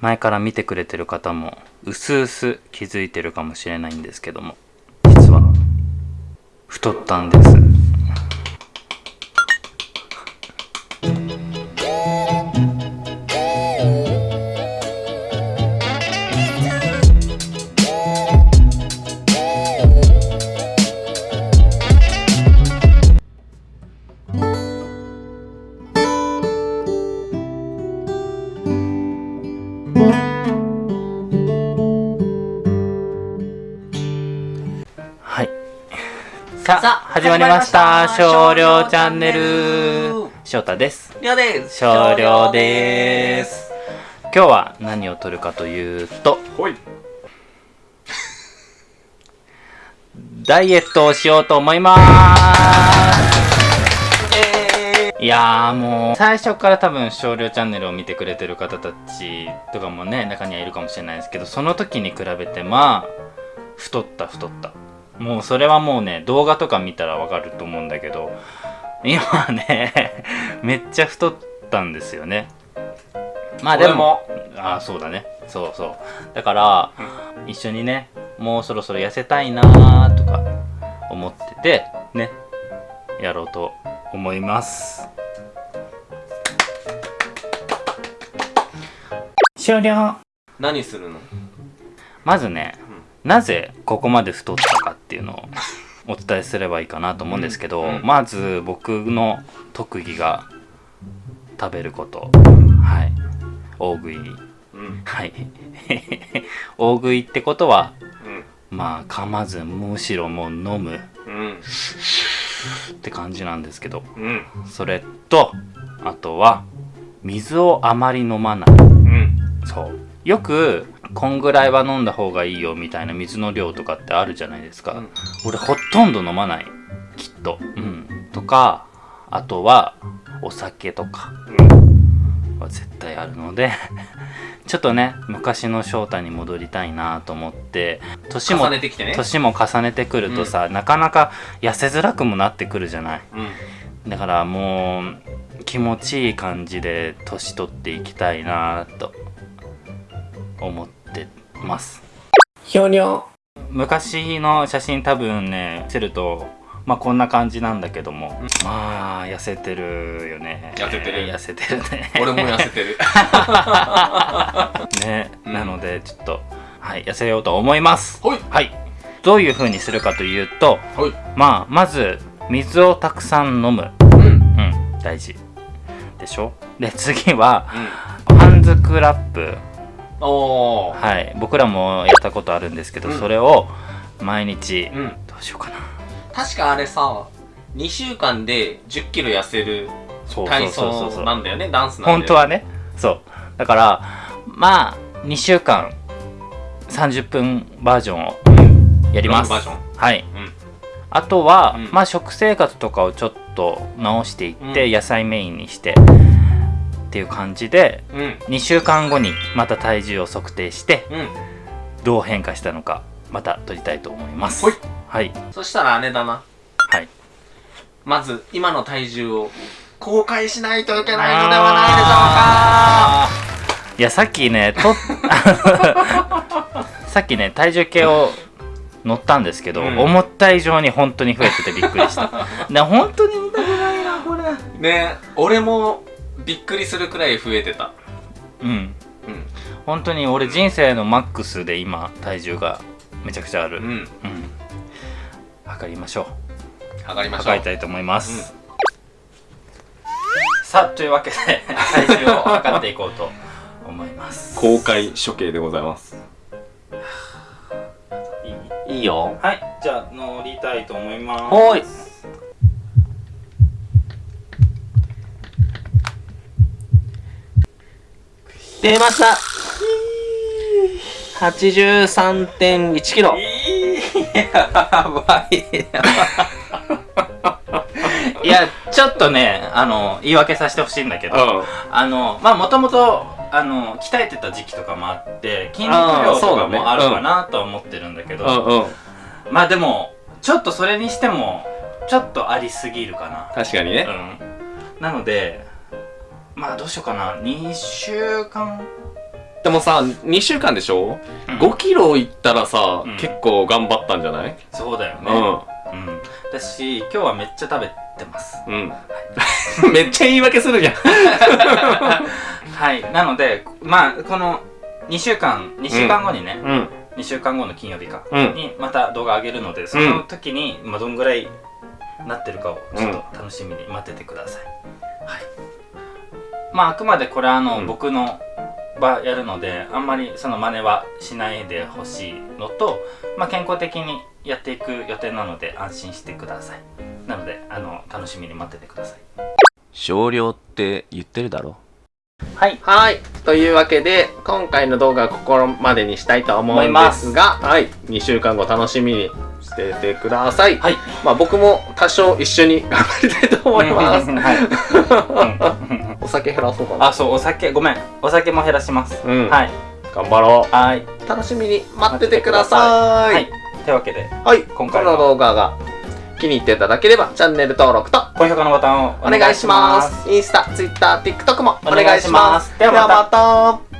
前から見てくれてる方もうすうす気づいてるかもしれないんですけども実は太ったんです。さあ始まりました。少量チャンネル。翔太です。りょうです。少量です。今日は何を撮るかというとほい。ダイエットをしようと思います。いやーもう最初から多分少量チャンネルを見てくれてる方たちとかもね中にはいるかもしれないですけどその時に比べてまあ太った太ったもうそれはもうね動画とか見たらわかると思うんだけど今ね めっちゃ太ったんですよね。まあでもああそうだね。そうそう。だから、一緒にねもうそろそろ痩せたいなーとか思っててねやろうと思います。終了。何するの？まずね、なぜここまで太ったかっていうのをお伝えすればいいかなと思うんですけど、うんうん。まず僕の特技が食べること。はい。大食い。うん。はい。大食いってことはうん。まあ噛まずむしろもう飲む。うん。って感じなんですけど。うん。それとあとは水をあまり飲まない。うん。そう。よくこんぐらいは飲んだ方がいいよみたいな水の量とかってあるじゃないですか、うん。俺ほとんど飲まない。きっと。うん。とかあとはお酒とか。は絶対あるので ちょっとね昔の翔太に戻りたいなと思って年も重ねてきてね。年も重ねてくるとさ、なかなか痩せづらくもなってくるじゃない。うん。だからもう気持ちいい感じで年取っていきたいなと思ってます。ひょにょ昔の写真多分ね見せるとまあこんな感じなんだけども、まあ痩せてるよね。痩せてる。痩せてるね。俺も痩せてる。ね、うん。なのでちょっとはい痩せようと思います。ほい。はい。どういう風にするかというとほい。まあまず水をたくさん飲む。うん。うん。大事。でしょ？で次はうん。ハンズクラップはい。僕らもやったことあるんですけど、うん。それを毎日、うん。どうしようかな。確かあれさ2週間で1 0キロ痩せるそう体そうそうそう。操なんだよねダンスなんだよ本当はね。そう。だからまあ2週間30分バージョンをやります。ロングバージはい。うん。あとは、うん。まあ食生活とかをちょっと直していって、うん。野菜メインにしてっていう感じでうん。2週間後にまた体重を測定してうん。どう変化したのかまた撮りたいと思います。ほい。はい。そしたらあれだな。はい。まず今の体重を公開しないといけないのではないでしょうか。いやさっきねと さっきね体重計を乗ったんですけど、うん。思った以上に本当に増えててびっくりした。で本当に見たくないなこれ。ね俺もびっくりするくらい増えてた。うん。うん。本当に俺人生のマックスで今体重がめちゃくちゃある。うん。うん。測りましょう。上がりましょう。測りたいと思います、さあというわけで体重を測っていこうと思います。公開処刑でございます。いいいいよ。はい。じゃあ乗りたいと思います。ほーい出ました。83.1キロ。やばいいやちょっとねあの言い訳させてほしいんだけど、うん。あのまあもともとあの鍛えてた時期とかもあって筋肉量とかもあるかなとは思ってるんだけどうんうん。まあでもちょっとそれにしてもちょっとありすぎるかな、確かにね。うん、なのでまあどうしようかな。2週間。でもさ、2週間でしょ、うん ?5 キロいったらさ、うん。結構頑張ったんじゃない？そうだよね。うん。うん。だし今日はめっちゃ食べてます。うん。めっちゃ言い訳するじゃん。はい。なのでまあこの2週間2週間後にね、うん。2週間後の金曜日か、うん。にまた動画上げるのでその時に、まあ、どんぐらいなってるかをちょっと楽しみに待っててください、はいまああくまでこれはあの、うん。僕の場やるのであんまりその真似はしないでほしいのと、まあ、健康的にやっていく予定なので安心してください。なのであの楽しみに待っててください。少量って言ってるだろ？はい。はい。というわけで、今回の動画はここまでにしたいと思うんですが、はい。2週間後楽しみにしててください。はい。まあ僕も多少一緒に頑張りたいと思います。はい、お酒減らそうかな。あそうお酒ごめんお酒も減らします、うんはい頑張ろはい、う。楽しみに待っててくださはいい。というわけではい。今回のこの動画が気に入っていただければ、チャンネル登録と高評価のボタンをお願いします。インスタ、ツイッター、TikTok もお願いします。ではまたではまた